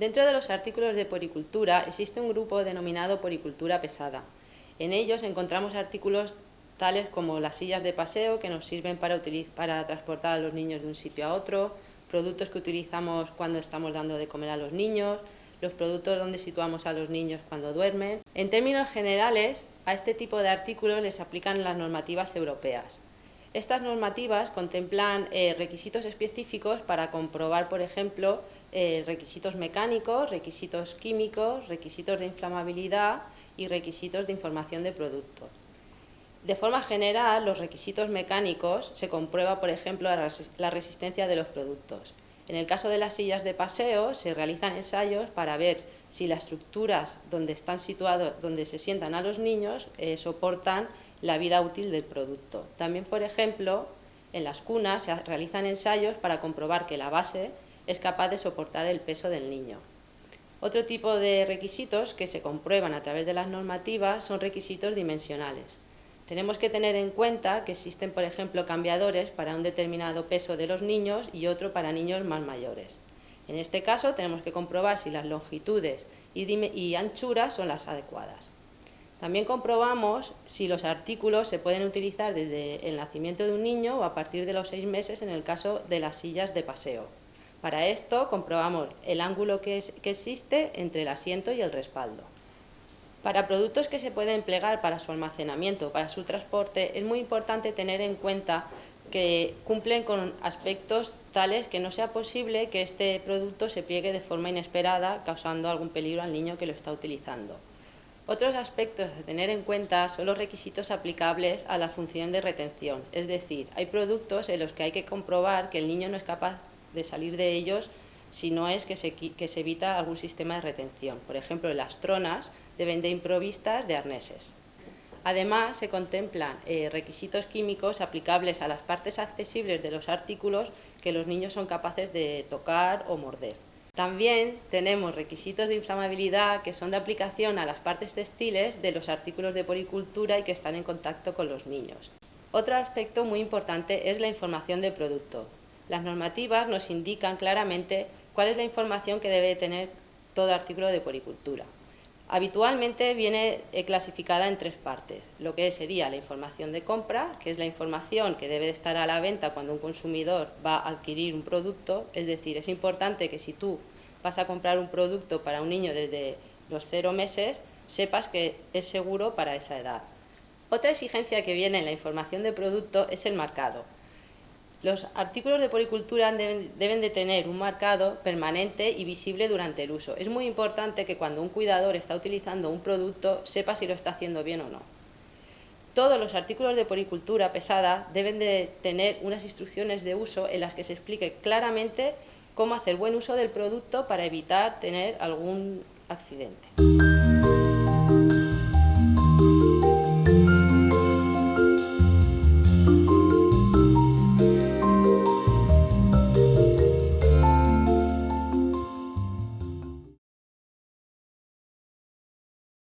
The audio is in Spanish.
Dentro de los artículos de poricultura existe un grupo denominado poricultura pesada. En ellos encontramos artículos tales como las sillas de paseo que nos sirven para, para transportar a los niños de un sitio a otro, productos que utilizamos cuando estamos dando de comer a los niños, los productos donde situamos a los niños cuando duermen. En términos generales, a este tipo de artículos les aplican las normativas europeas. Estas normativas contemplan eh, requisitos específicos para comprobar, por ejemplo, eh, requisitos mecánicos, requisitos químicos, requisitos de inflamabilidad y requisitos de información de productos. De forma general, los requisitos mecánicos se comprueba, por ejemplo, la resistencia de los productos. En el caso de las sillas de paseo, se realizan ensayos para ver si las estructuras donde están situados, donde se sientan a los niños, eh, soportan la vida útil del producto. También, por ejemplo, en las cunas se realizan ensayos para comprobar que la base es capaz de soportar el peso del niño. Otro tipo de requisitos que se comprueban a través de las normativas son requisitos dimensionales. Tenemos que tener en cuenta que existen, por ejemplo, cambiadores para un determinado peso de los niños y otro para niños más mayores. En este caso tenemos que comprobar si las longitudes y, anchuras son las adecuadas. También comprobamos si los artículos se pueden utilizar desde el nacimiento de un niño o a partir de los seis meses en el caso de las sillas de paseo. Para esto comprobamos el ángulo que, existe entre el asiento y el respaldo. Para productos que se pueden plegar para su almacenamiento para su transporte es muy importante tener en cuenta que cumplen con aspectos tales que no sea posible que este producto se pliegue de forma inesperada causando algún peligro al niño que lo está utilizando. Otros aspectos a tener en cuenta son los requisitos aplicables a la función de retención, es decir, hay productos en los que hay que comprobar que el niño no es capaz de salir de ellos si no es que se, evita algún sistema de retención. Por ejemplo, las tronas deben de improvistas de arneses. Además, se contemplan eh, requisitos químicos aplicables a las partes accesibles de los artículos que los niños son capaces de tocar o morder. También tenemos requisitos de inflamabilidad que son de aplicación a las partes textiles de los artículos de poricultura y que están en contacto con los niños. Otro aspecto muy importante es la información del producto. Las normativas nos indican claramente cuál es la información que debe tener todo artículo de poricultura. Habitualmente viene eh, clasificada en tres partes, lo que sería la información de compra, que es la información que debe estar a la venta cuando un consumidor va a adquirir un producto, es decir, es importante que si tú vas a comprar un producto para un niño desde los cero meses, sepas que es seguro para esa edad. Otra exigencia que viene en la información de producto es el marcado. Los artículos de poricultura deben, de tener un marcado permanente y visible durante el uso. Es muy importante que cuando un cuidador está utilizando un producto sepa si lo está haciendo bien o no. Todos los artículos de poricultura pesada deben de tener unas instrucciones de uso en las que se explique claramente cómo hacer buen uso del producto para evitar tener algún accidente.